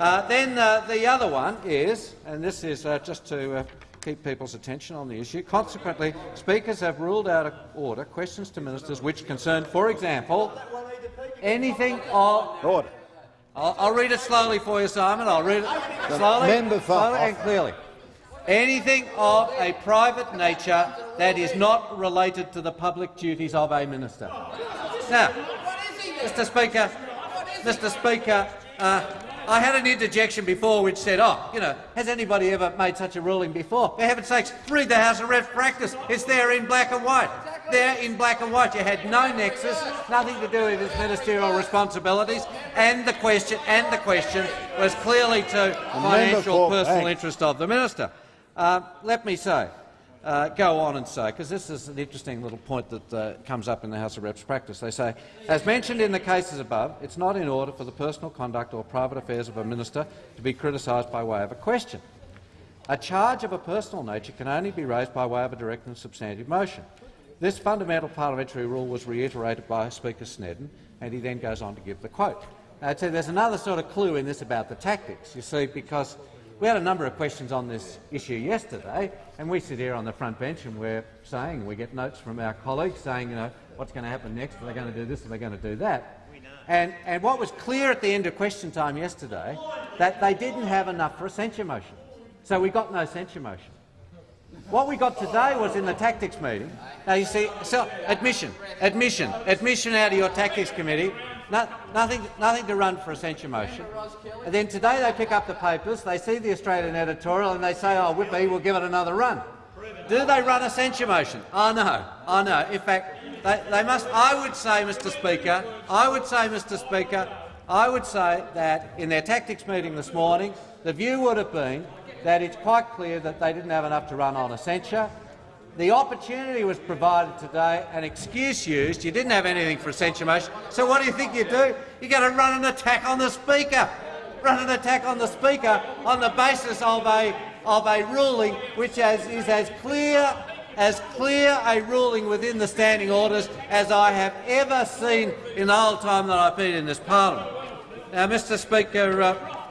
Uh, then uh, the other one is, and this is uh, just to uh, keep people's attention on the issue, consequently, speakers have ruled out of order questions to ministers which concern, for example, anything of Order. I'll, I'll read it slowly for you, Simon. I'll read it slowly, slowly and clearly. Anything of a private nature that is not related to the public duties of a minister. Now, Mr Speaker, Mr Speaker, uh, I had an interjection before which said, oh, you know, has anybody ever made such a ruling before? For heaven's sakes, read the House of Reps practice. It's there in black and white. There in black and white. You had no nexus, nothing to do with his ministerial responsibilities, and the question and the question was clearly to financial personal interest of the minister. Uh, let me say, uh, go on and say, because this is an interesting little point that uh, comes up in the House of Reps practice. They say, as mentioned in the cases above, it's not in order for the personal conduct or private affairs of a minister to be criticised by way of a question. A charge of a personal nature can only be raised by way of a direct and substantive motion. This fundamental parliamentary rule was reiterated by Speaker Snedden, and he then goes on to give the quote. Now, I'd say there's another sort of clue in this about the tactics, you see, because we had a number of questions on this issue yesterday, and we sit here on the front bench and we're saying, we get notes from our colleagues saying, you know, what's going to happen next, are they going to do this, are they going to do that? And, and what was clear at the end of question time yesterday, that they didn't have enough for a censure motion. So we got no censure motion. What we got today was in the tactics meeting. Now you see, so admission, admission, admission out of your tactics committee. No, nothing, nothing to run for a censure motion. And then today they pick up the papers, they see the Australian editorial, and they say, "Oh, Whippy, we'll give it another run." Do they run a censure motion? Oh no, oh no. In fact, they, they must. I would say, Mr. Speaker, I would say, Mr. Speaker, I would say that in their tactics meeting this morning, the view would have been that it's quite clear that they didn't have enough to run on a censure. The opportunity was provided today, an excuse used. You didn't have anything for a censure motion. So what do you think you do? You're going to run an attack on the Speaker. Run an attack on the Speaker on the basis of a, of a ruling which has, is as clear as clear a ruling within the standing orders as I have ever seen in the whole time that I've been in this parliament. Now, Mr Speaker, uh,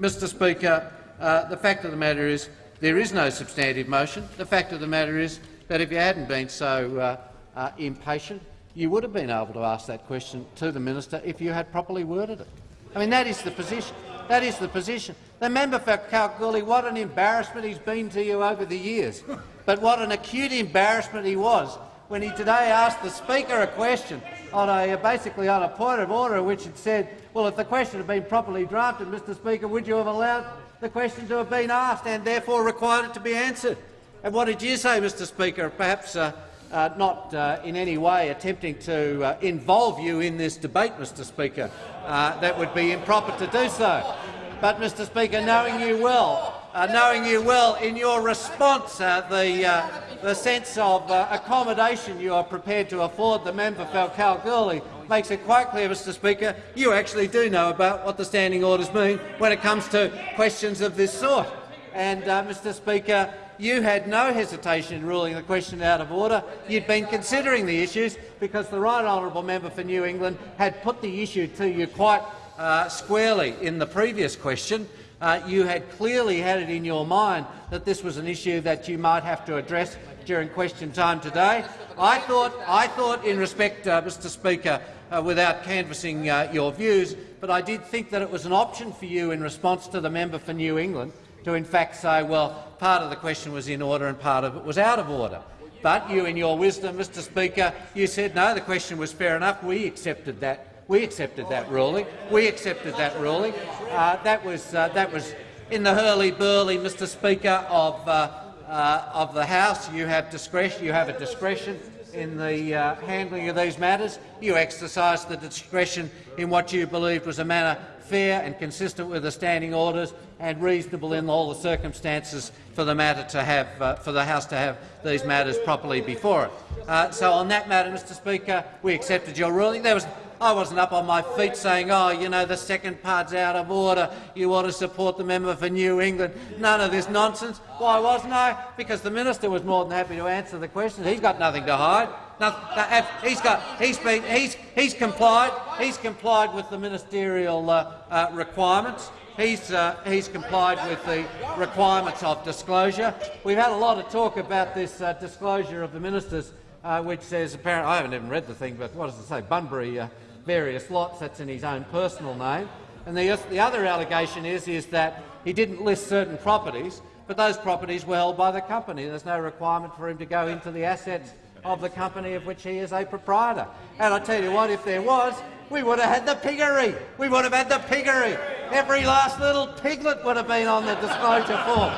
Mr Speaker, uh, the fact of the matter is there is no substantive motion. The fact of the matter is that if you hadn't been so uh, uh, impatient, you would have been able to ask that question to the minister if you had properly worded it. I mean, that is the position. That is the position. The member for Kalgoorlie, what an embarrassment he's been to you over the years. But what an acute embarrassment he was when he today asked the Speaker a question on a basically on a point of order in which had said, well, if the question had been properly drafted, Mr Speaker, would you have allowed the questions that have been asked and therefore required it to be answered? And what did you say, Mr Speaker? Perhaps uh, uh, not uh, in any way attempting to uh, involve you in this debate, Mr Speaker. Uh, that would be improper to do so. But, Mr Speaker, knowing you well, uh, knowing you well in your response, uh, the, uh, the sense of uh, accommodation you are prepared to afford the member for Kalgoorlie makes it quite clear, Mr Speaker, you actually do know about what the standing orders mean when it comes to questions of this sort. And, uh, Mr Speaker, you had no hesitation in ruling the question out of order. You'd been considering the issues because the right honourable member for New England had put the issue to you quite uh, squarely in the previous question. Uh, you had clearly had it in your mind that this was an issue that you might have to address during question time today. I thought, I thought in respect, uh, Mr Speaker, uh, without canvassing uh, your views, but I did think that it was an option for you in response to the member for New England to in fact say, well, part of the question was in order and part of it was out of order. But you, in your wisdom, Mr Speaker, you said no, the question was fair enough. We accepted that. We accepted that ruling. We accepted that ruling. Uh, that was uh, that was in the hurly-burly, Mr Speaker, of uh, uh, of the House. You have discretion. You have a discretion in the uh, handling of these matters. You exercised the discretion in what you believed was a manner fair and consistent with the standing orders and reasonable in all the circumstances for the matter to have uh, for the House to have these matters properly before it. Uh, so on that matter, Mr. Speaker, we accepted your ruling. There was I wasn't up on my feet saying, oh, you know, the second part's out of order, you ought to support the member for New England. None of this nonsense. Why wasn't I? Because the minister was more than happy to answer the question. He's got nothing to hide. Nothing, he's got, he's been, he's, he's complied. He's complied with the ministerial uh, uh, requirements. He's, uh, he's complied with the requirements of disclosure. We've had a lot of talk about this uh, disclosure of the ministers, uh, which says apparently I haven't even read the thing, but what does it say? Bunbury uh, various lots. That's in his own personal name. And the, the other allegation is, is that he didn't list certain properties, but those properties were held by the company. There's no requirement for him to go into the assets of the company of which he is a proprietor. And I tell you what, if there was, we would have had the piggery. We would have had the piggery. Every last little piglet would have been on the disclosure form.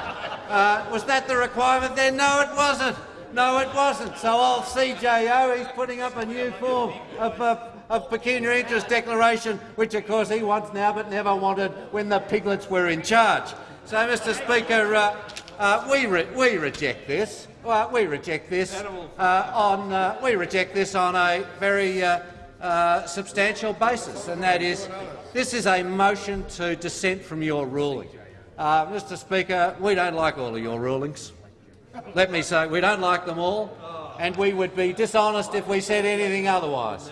Uh, was that the requirement then? No, it wasn't. No, it wasn't. So old CJO, he's putting up a new form of uh, of pecuniary interest declaration, which of course he wants now but never wanted when the piglets were in charge. So, Mr Speaker, uh, uh, we, re we reject this. We reject this uh, on uh, we reject this on a very uh, uh, substantial basis, and that is this is a motion to dissent from your ruling. Mr Speaker, we don't like all of your rulings. Let me say we don't like them all, and we would be dishonest if we said anything otherwise.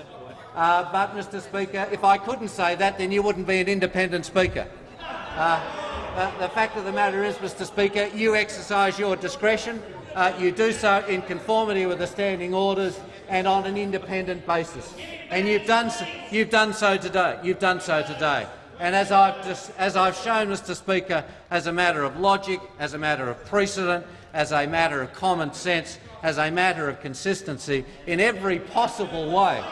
Uh, but, Mr Speaker, if I couldn't say that, then you wouldn't be an independent Speaker. Uh, the fact of the matter is, Mr Speaker, you exercise your discretion. Uh, you do so in conformity with the standing orders and on an independent basis. And you've done so, you've done so today. You've done so today. And as I've, just, as I've shown, Mr Speaker, as a matter of logic, as a matter of precedent, as a matter of common sense, as a matter of consistency, in every possible way,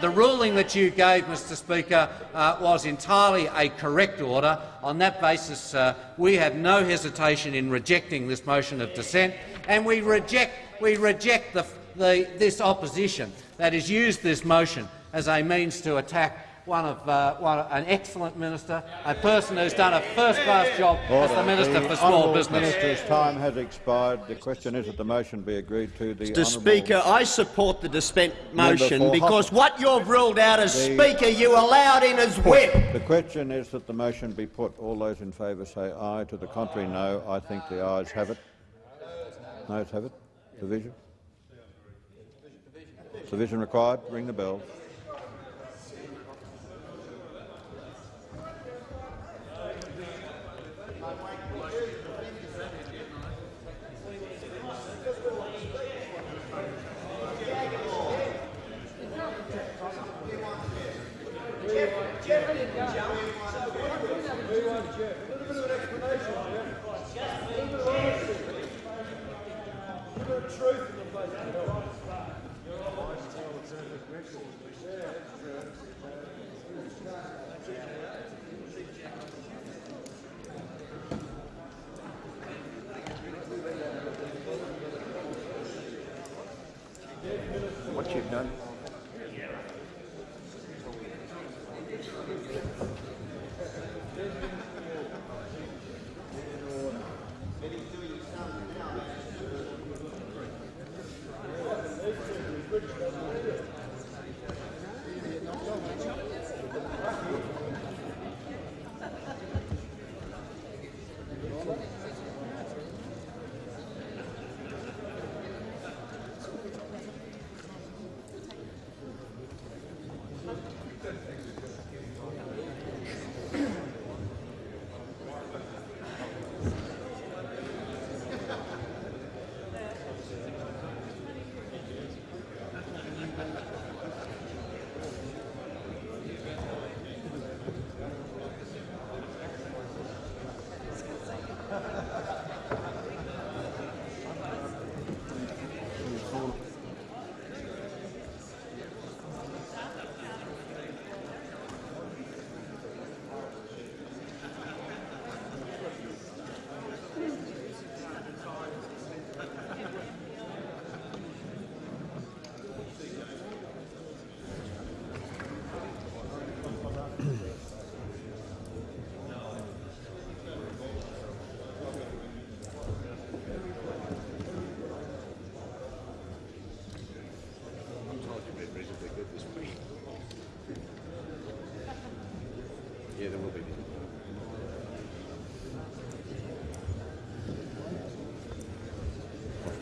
the ruling that you gave, Mr Speaker, uh, was entirely a correct order. On that basis, uh, we have no hesitation in rejecting this motion of dissent, and we reject, we reject the, the, this opposition that has used this motion as a means to attack one of uh, one, an excellent minister, a person who's done a first-class job Order. as the Minister the for Small Honourable Business. Minister's time has expired. The question is that the motion be agreed to. The Mr Speaker, I support the dissent motion because what you've ruled out as The- Speaker you allowed in as whip. The question is that the motion be put. All those in favour say aye. To the contrary, no. I think the ayes have it. Noes have it. Division. Division required. Ring the bell. What you've done.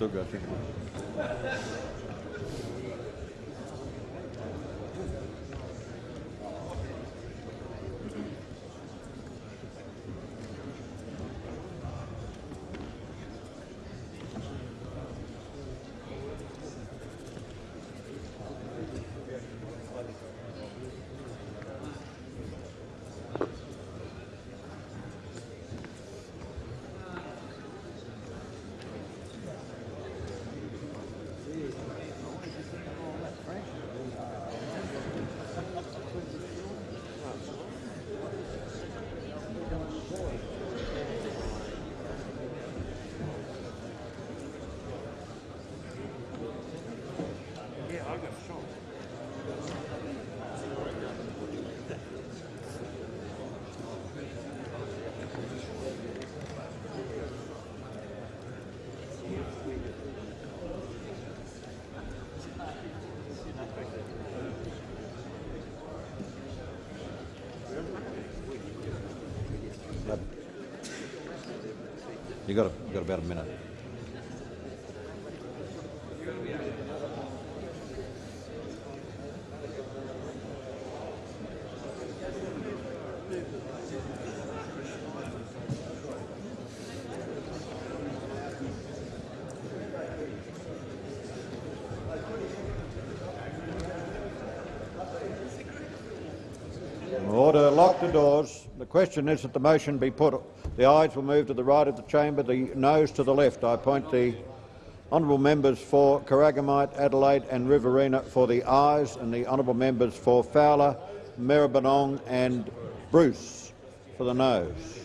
Still got got, about a. Order, lock the doors. The question is that the motion be put. The ayes will move to the right of the chamber, the noes to the left. I appoint the honourable members for Corangamite, Adelaide and Riverina for the ayes and the honourable members for Fowler, Maribyrnong and Bruce for the noes.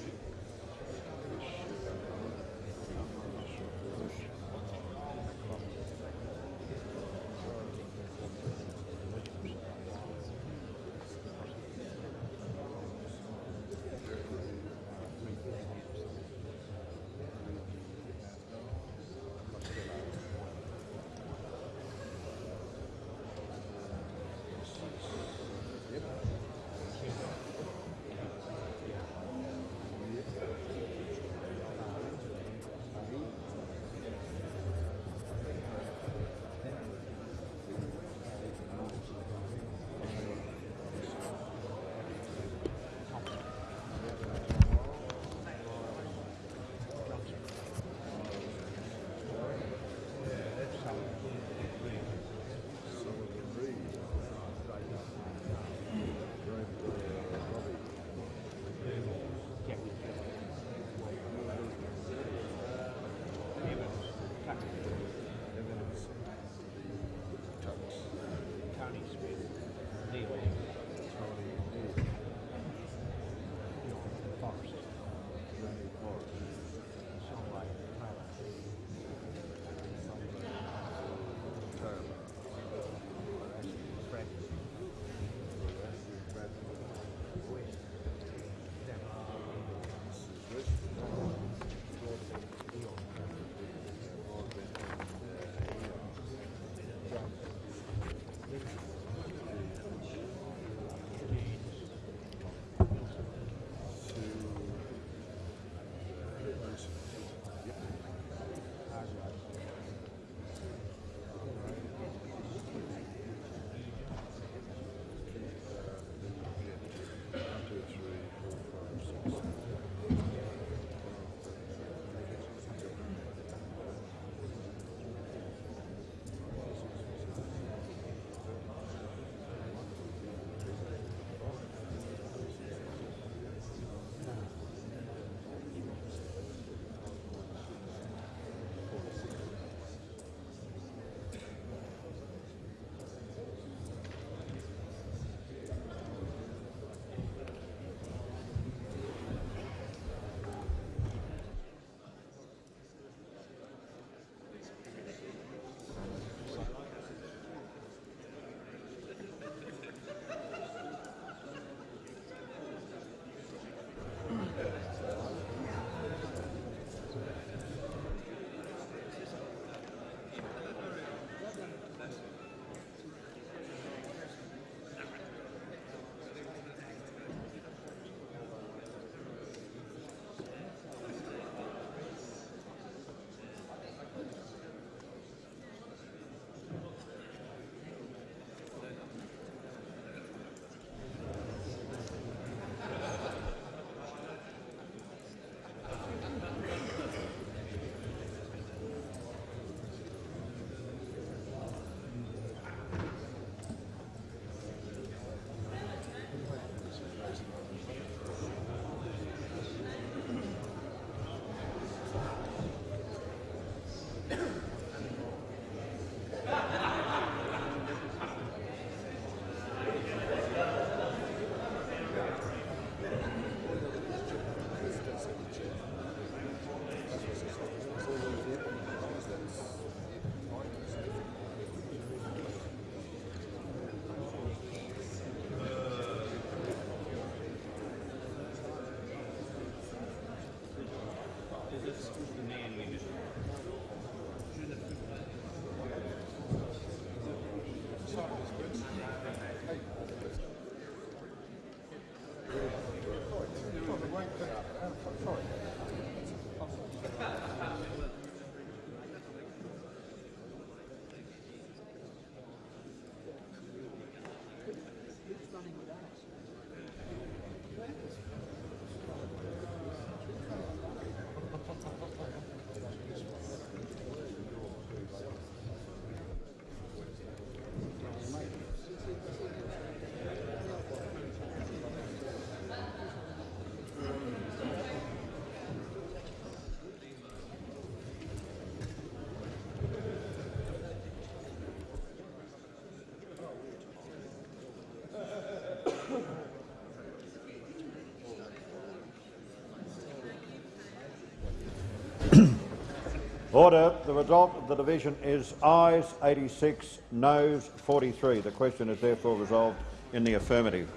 Order. The result of the division is ayes 86, noes 43. The question is therefore resolved in the affirmative.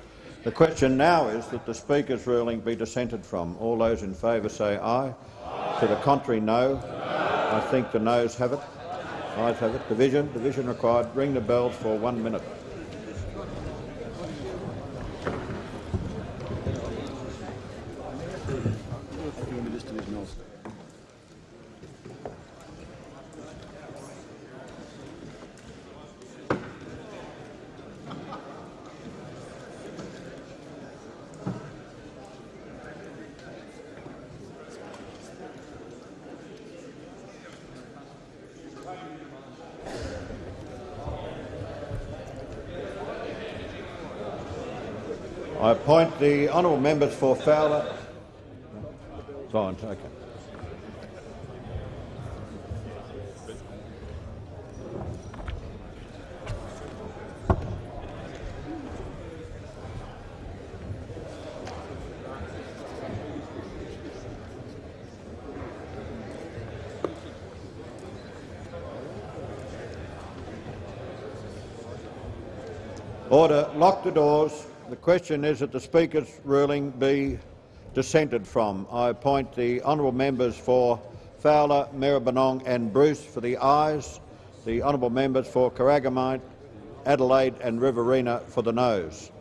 The question now is that the Speaker's ruling be dissented from. All those in favour say aye. aye. To the contrary, no. no. I think the noes have it. Ayes have it. Division. Division required. Ring the bells for one minute. I appoint the honourable members for Fowler. Fine, okay. Order. Lock the doors. The question is that the Speaker's ruling be dissented from. I appoint the honourable members for Fowler, Maribyrnong and Bruce for the ayes, the honourable members for Corangamite, Adelaide and Riverina for the noes.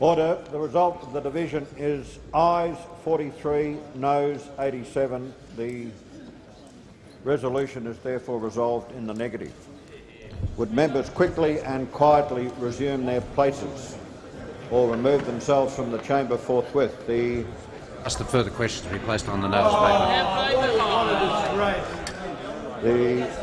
Order. The result of the division is ayes 43, noes 87. The resolution is therefore resolved in the negative. Would members quickly and quietly resume their places or remove themselves from the chamber forthwith? The, Ask the further questions to be placed on the notice paper. the, the